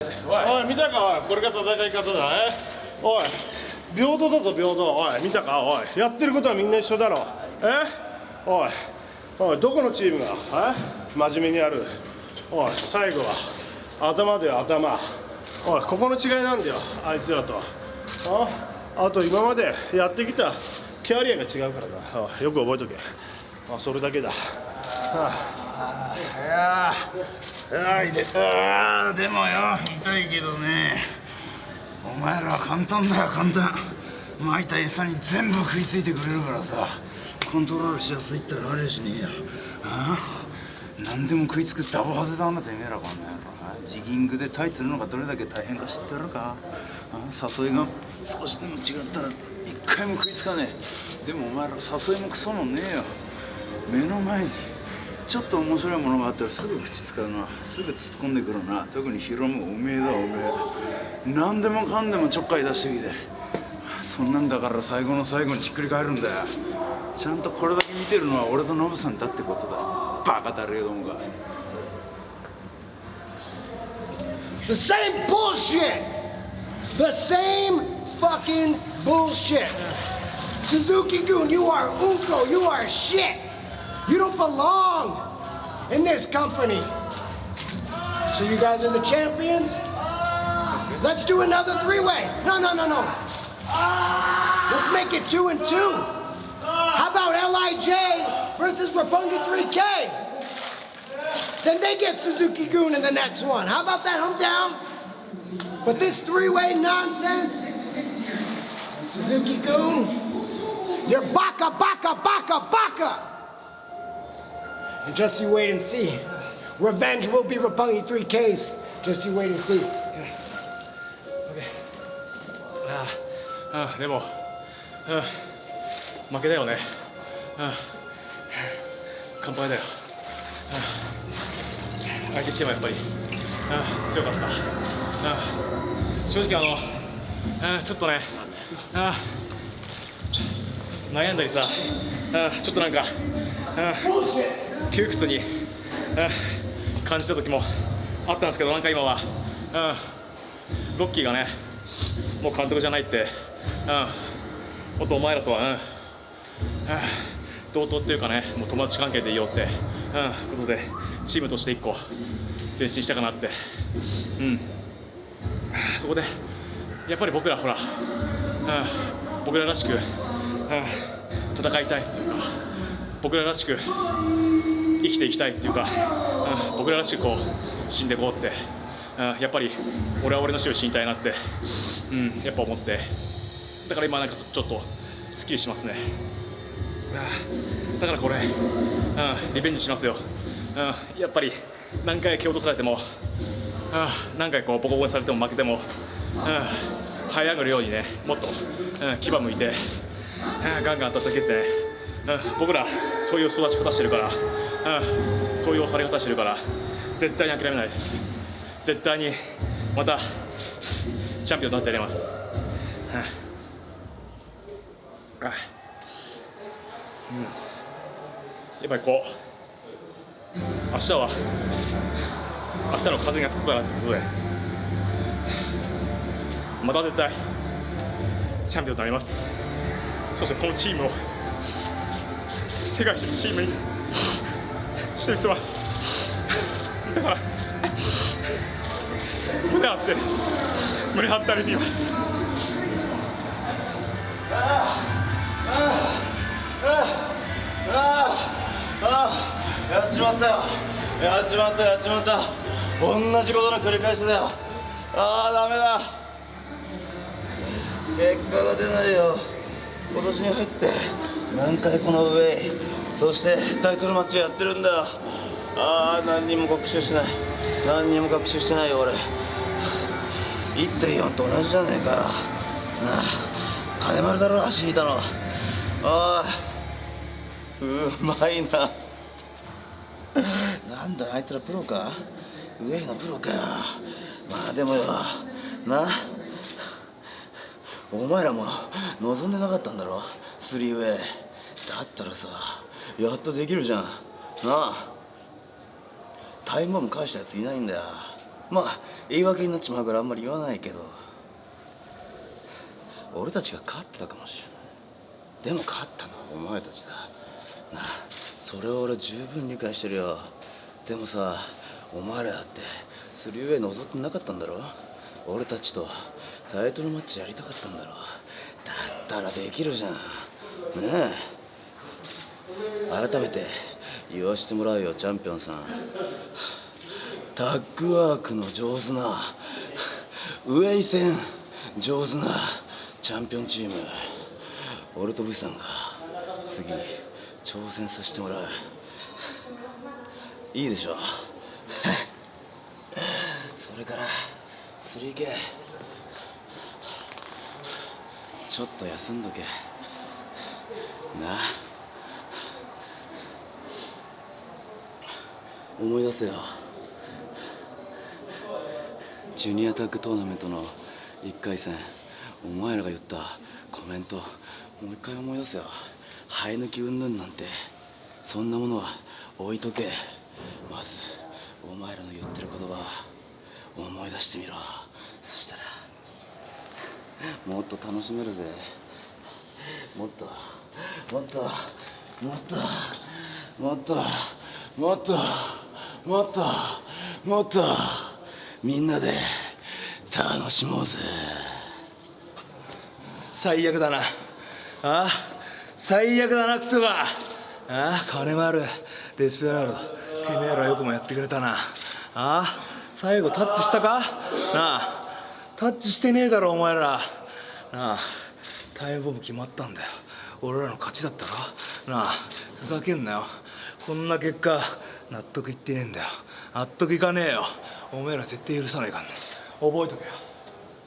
おい見たか？おいこれが戦い方だえおい平等だぞ平等。おい見たか？おいやってることはみんな一緒だろ。え？おいおいどこのチームが？え？真面目にやる。おい最後は頭だよ頭。おいここの違いなんだよあいつらと。ああと今までやってきたキャリアが違うからなおいよく覚えとけ。あそれだけだ。あいやいで。あでもよ。痛いけどね。お前らは簡単だよ簡単。巻いた餌に全部食いついてくれるからさ。コントロールしやすいったらありゃしねえよ。ああ何でも食いつくダボハゼだなてめえらこんな野郎ジギングでタイツるのがどれだけ大変か知ってるか？誘いが少しでも違ったら一回も食いつかねえ。でもお前ら誘いもクソもねえよ。目の前にちょっと面白いものがあったらすぐ口使うな。すぐ突っ込んでくるな。特にヒロムおめえだおめえ。何でもかんでもちょっかい出してきて。そんなんだから最後の最後にひっくり返るんだよ。ちゃんとこれだけ見てるのは俺とノブさんだってことだ。バカだれよどもが。The same bullshit! The same fucking bullshit! Suzuki Gun, you are Unko, you are shit! You don't belong in this company! So you guys are the champions? Let's do another three-way! No, no, no, no! Let's make it two and two! How about LIJ versus Rapunga 3K? Then they get Suzuki Goon in the next one. How about that? I'm down. But this three-way nonsense, Suzuki Goon, you're baka, baka, baka, baka. And just you wait and see. Revenge will be Rapungi 3Ks. Just you wait and see. Yes. あああでも、うん、負けだよね、うん、乾杯だよ、うん、相手チームはやっぱり、うん、強かった、うん、正直あの、うん、ちょっとね、うん、悩んだりさ、うん、ちょっとなんか、うん、窮屈に、うん、感じた時もあったんですけどなんか今は、うん、ロッキーがねもう監督じゃないって、うん、もっとお前らとは、うん、同等っていうかね、もう友達関係でいようって、うん、ことで、チームとして一個、前進したかなって、うん、そこで、やっぱり僕ら、ほら、うん、僕ららしく、うん、戦いたいっていうか、僕ららしく生きていきたいっていうか、うん、僕ららしくこう死んでいこうって。やっぱり俺は俺の死を死にたいなって、うん、やっぱ思ってだから今なんかちょっとすっきりしますねだからこれ、うん、リベンジしますよ、うん、やっぱり何回蹴落とされても、うん、何回こうボコボコにされても負けても、うん、這い上がるようにねもっと、うん、牙向いて、うん、ガンガン叩けて、ね僕らそういう育ち方してるから、うん、そういう押され方してるから。絶対に諦めないです。絶対にまたチャンピオンになってやります。うん、やっぱりこう明日は明日の風が吹くからってことで。また絶対チャンピオンになります。そしてこのチームを世界一のチームに。してみせます。だから胸張って胸張って歩いています。ああやっちまったよ。やっちまったやっちまった。同じことの繰り返しだよ。ああダメだ。結果が出ないよ。今年に入って何回この上そしてタイトルマッチをやってるんだ。よああ何にも学習しない。何にも学習してないよ俺。1.4と同じじゃねえか。なあ金丸だろ足引いたの。ああうまいな。なんだあいつらプロか？上のプロかよ。まあでもよ。なお前らも望んでなかったんだろ？スリーウェイ。だったらさやっとできるじゃん。なあ。タイムボム返したやついないんだよ。まあ言い訳になっちまうからあんまり言わないけど。俺たちが勝ってたかもしれない。でも勝ったのはお前たちだ。なあそれは俺十分理解してるよ。でもさお前らだって 3way 望ってなかったんだろ？俺たちとタイトルマッチやりたかったんだろ。だったらできるじゃん。ねえ。改めて言わしてもらうよチャンピオンさん。タッグワークの上手なウェイ戦上手なチャンピオンチーム。俺とブスさんが次挑戦させてもらう。いいでしょ。それから 3K ちょっと休んどけ。な。あ思い出せよ。ジュニアタッグトーナメントの1回戦。お前らが言ったコメント。もう一回思い出せよ。生え抜き云々なんて。そんなものは置いとけ。まずお前らの言ってる言葉思い出してみろ。もっと楽しめるぜ。もっともっともっともっともっともっともっとみんなで楽しもうぜ。最悪だな。あ最悪だなクソが。ああ金もある。デスペラード。てめえらよくもやってくれたな。ああ最後タッチしたか？なあ。タッチしてねえだろお前ら。なあタイムボム決まったんだよ。俺らの勝ちだったろなあふざけんなよ。こんな結果納得いってねえんだよ。納得いかねえよ。お前ら絶対許さないかんね覚えとけよ。